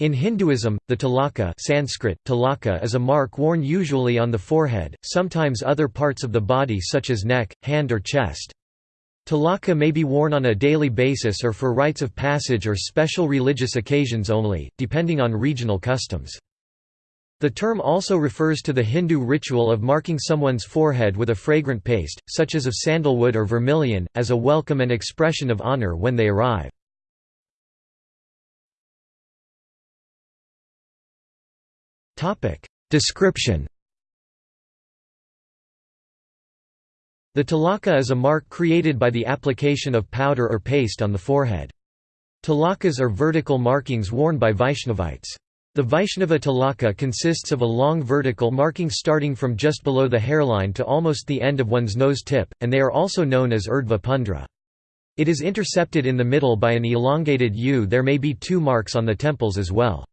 In Hinduism, the tilaka Sanskrit, tilaka is a mark worn usually on the forehead, sometimes other parts of the body such as neck, hand or chest. Tilaka may be worn on a daily basis or for rites of passage or special religious occasions only, depending on regional customs. The term also refers to the Hindu ritual of marking someone's forehead with a fragrant paste, such as of sandalwood or vermilion, as a welcome and expression of honor when they arrive. Description The tilaka is a mark created by the application of powder or paste on the forehead. Tilakas are vertical markings worn by Vaishnavites. The Vaishnava tilaka consists of a long vertical marking starting from just below the hairline to almost the end of one's nose tip, and they are also known as urdhva pundra. It is intercepted in the middle by an elongated U. There may be two marks on the temples as well.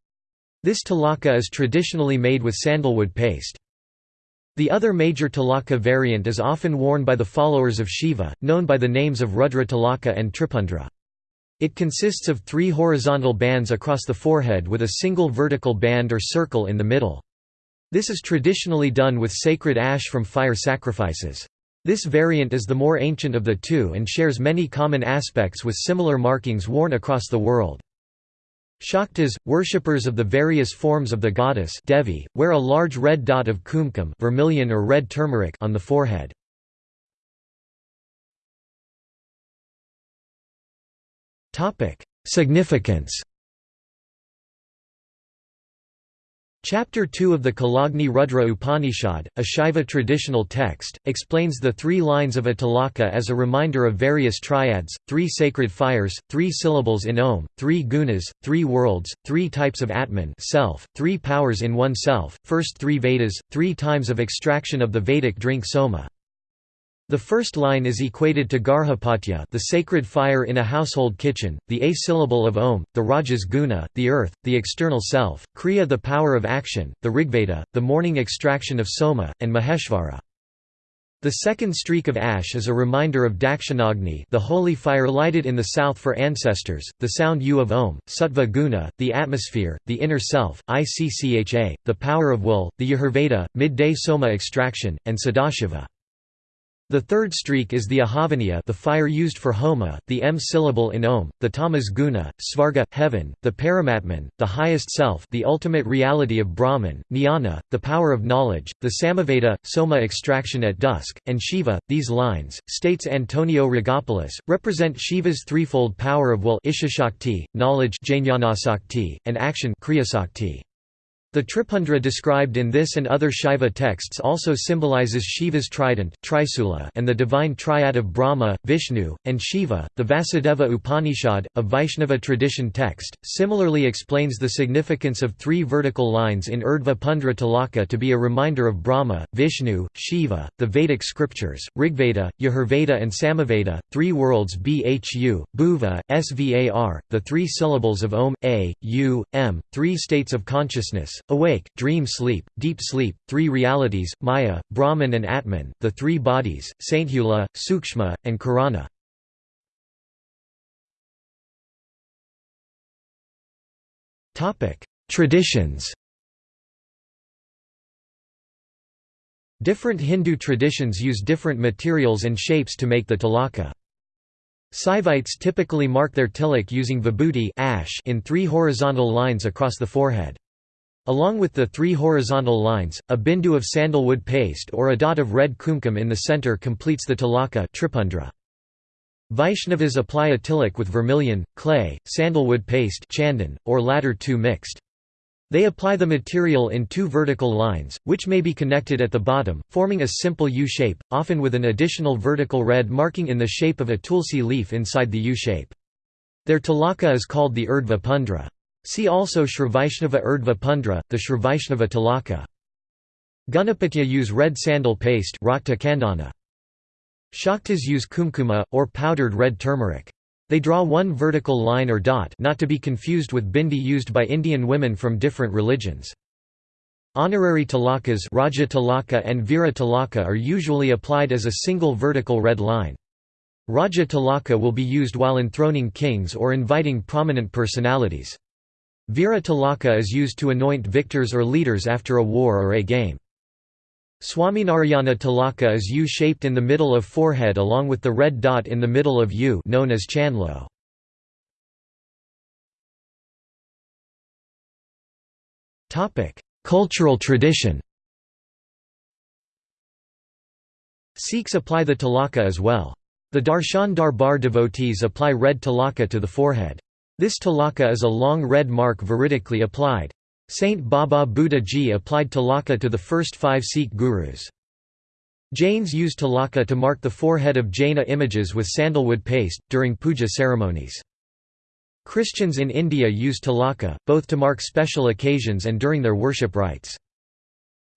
This tilaka is traditionally made with sandalwood paste. The other major tilaka variant is often worn by the followers of Shiva, known by the names of Rudra tilaka and Tripundra. It consists of three horizontal bands across the forehead with a single vertical band or circle in the middle. This is traditionally done with sacred ash from fire sacrifices. This variant is the more ancient of the two and shares many common aspects with similar markings worn across the world. Shaktas, worshippers of the various forms of the goddess Devi, wear a large red dot of kumkum vermilion or red turmeric on the forehead. Significance Chapter 2 of the Kalagni Rudra Upanishad, a Shaiva traditional text, explains the three lines of a tilaka as a reminder of various triads, three sacred fires, three syllables in Om, three gunas, three worlds, three types of Atman self, three powers in oneself, first three Vedas, three times of extraction of the Vedic drink soma. The first line is equated to Garhapatya the sacred fire in a household kitchen, the A syllable of Om, the Rajas guna, the earth, the external self, Kriya the power of action, the Rigveda, the morning extraction of Soma, and Maheshvara. The second streak of ash is a reminder of Dakshinagni the holy fire lighted in the south for ancestors, the sound U of Om, Sattva guna, the atmosphere, the inner self, Iccha, the power of will, the Yajurveda, midday Soma extraction, and Sadashiva. The third streak is the Ahavaniya the fire used for Homa, the M syllable in Om, the Tamas guna, Svarga, heaven, the Paramatman, the highest self the ultimate reality of Brahman, Jnana, the power of knowledge, the Samaveda, Soma extraction at dusk, and Shiva. These lines, states Antonio Rigopoulos, represent Shiva's threefold power of will Icchashakti, knowledge and action Kriyasakti. The Tripundra described in this and other Shaiva texts also symbolizes Shiva's trident and the divine triad of Brahma, Vishnu, and Shiva. The Vasudeva Upanishad, a Vaishnava tradition text, similarly explains the significance of three vertical lines in Urdhva Pundra Tilaka to be a reminder of Brahma, Vishnu, Shiva, the Vedic scriptures, Rigveda, Yajurveda and Samaveda, three worlds Bhu, Bhuva, Svar, the three syllables of Om, A, U, M, three states of consciousness, awake, dream sleep, deep sleep, three realities, Maya, Brahman and Atman, the three bodies, Sainthula, Sukshma, and Karana. Traditions Different Hindu traditions use different materials and shapes to make the tilaka. Saivites typically mark their tilak using vibhuti ash in three horizontal lines across the forehead. Along with the three horizontal lines, a bindu of sandalwood paste or a dot of red kumkum in the center completes the tilaka tripundra. Vaishnavas apply a tilak with vermilion, clay, sandalwood paste chandan, or latter two mixed. They apply the material in two vertical lines, which may be connected at the bottom, forming a simple U-shape, often with an additional vertical red marking in the shape of a tulsi leaf inside the U-shape. Their tilaka is called the urdhva pundra. See also Sri Vaishnava Urdhva Pundra, the Sri Vaishnava Tilaka. Ganapatya use red sandal paste Shaktas use kumkuma, or powdered red turmeric. They draw one vertical line or dot not to be confused with bindi used by Indian women from different religions. Honorary tilakas Raja tilaka and Vira tilaka are usually applied as a single vertical red line. Raja tilaka will be used while enthroning kings or inviting prominent personalities. Vira tilaka is used to anoint victors or leaders after a war or a game. Swaminarayana tilaka is U-shaped in the middle of forehead along with the red dot in the middle of U known as chanlo. Cultural tradition Sikhs apply the tilaka as well. The Darshan Darbar devotees apply red tilaka to the forehead. This tilaka is a long red mark veridically applied. Saint Baba Buddha Ji applied tilaka to the first five Sikh gurus. Jains use tilaka to mark the forehead of Jaina images with sandalwood paste, during puja ceremonies. Christians in India use tilaka, both to mark special occasions and during their worship rites.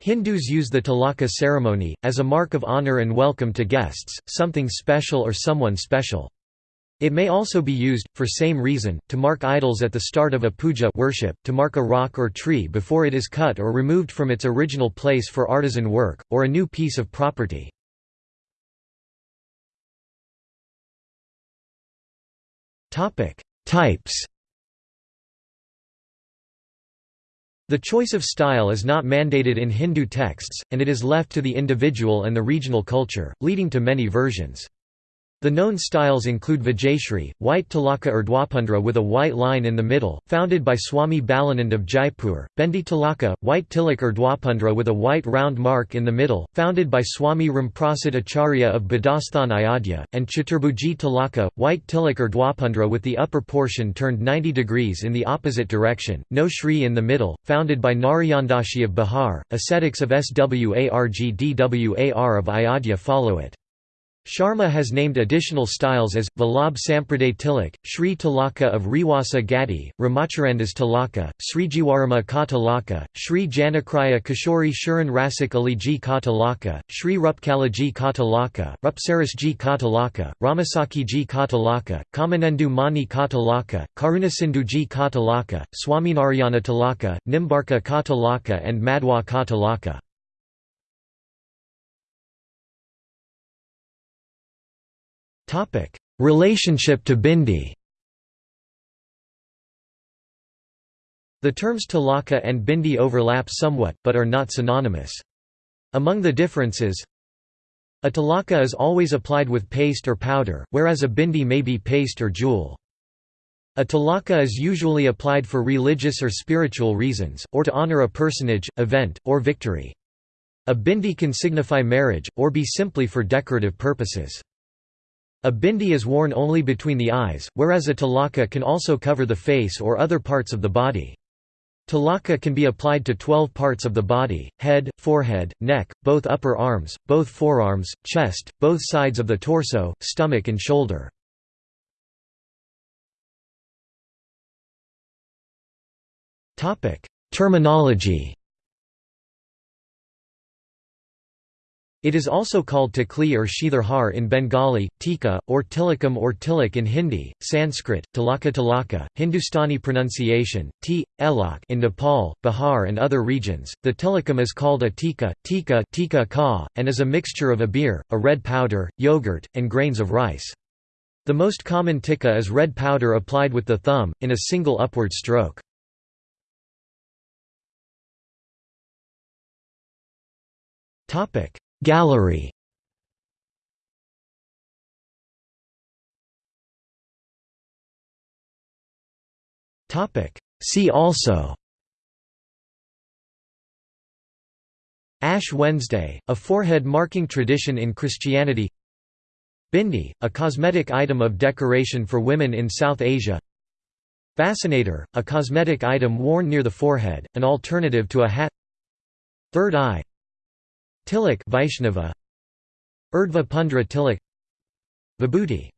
Hindus use the tilaka ceremony, as a mark of honor and welcome to guests, something special or someone special. It may also be used, for same reason, to mark idols at the start of a puja worship, to mark a rock or tree before it is cut or removed from its original place for artisan work, or a new piece of property. Types The choice of style is not mandated in Hindu texts, and it is left to the individual and the regional culture, leading to many versions. The known styles include Vijayashri, white tilaka or dwapundra with a white line in the middle, founded by Swami Balanand of Jaipur, Bendi tilaka, white tilak or dwapundra with a white round mark in the middle, founded by Swami Ramprasad Acharya of Badasthan Ayodhya, and Chaturbhuji tilaka, white tilak or dwapundra with the upper portion turned 90 degrees in the opposite direction, no Shri in the middle, founded by Narayandashi of Bihar, ascetics of Swargdwar of Ayodhya follow it. Sharma has named additional styles as, Vallabh Sampraday Tilak, Sri Tilaka of Rewasa Gati, Ramacharandas Tilaka, Srijiwarama Ka Tilaka, Sri Janakraya Kishori Shuran Rasik Aliji Ka Tilaka, Sri Rupkalaji Ka Tilaka, Rupsarasji Ka Tilaka, Ramasakiji Ka Tilaka, Kamanendu Mani Ka Tilaka, Karunasindhuji Ka Tilaka, Swaminarayana Tilaka, Nimbarka Ka Tilaka and Madhwa Ka Tilaka. Relationship to Bindi The terms tilaka and bindi overlap somewhat, but are not synonymous. Among the differences, a tilaka is always applied with paste or powder, whereas a bindi may be paste or jewel. A Tilaka is usually applied for religious or spiritual reasons, or to honor a personage, event, or victory. A bindi can signify marriage, or be simply for decorative purposes. A bindi is worn only between the eyes, whereas a tilaka can also cover the face or other parts of the body. Tilaka can be applied to 12 parts of the body, head, forehead, neck, both upper arms, both forearms, chest, both sides of the torso, stomach and shoulder. Terminology It is also called tikli or shidhar in Bengali, tika, or tilakam or tilak in Hindi, Sanskrit, tilaka tilaka, Hindustani pronunciation, t, elak in Nepal, Bihar and other regions. The tilakam is called a tika, tika, tika ka, and is a mixture of abir, a red powder, yogurt, and grains of rice. The most common tika is red powder applied with the thumb, in a single upward stroke. Topic Gallery. See also. Ash Wednesday, a forehead marking tradition in Christianity. Bindi, a cosmetic item of decoration for women in South Asia. Fascinator, a cosmetic item worn near the forehead, an alternative to a hat. Third eye Tilak Vaishnava. Urdhva Pundra Tilak. Vibhuti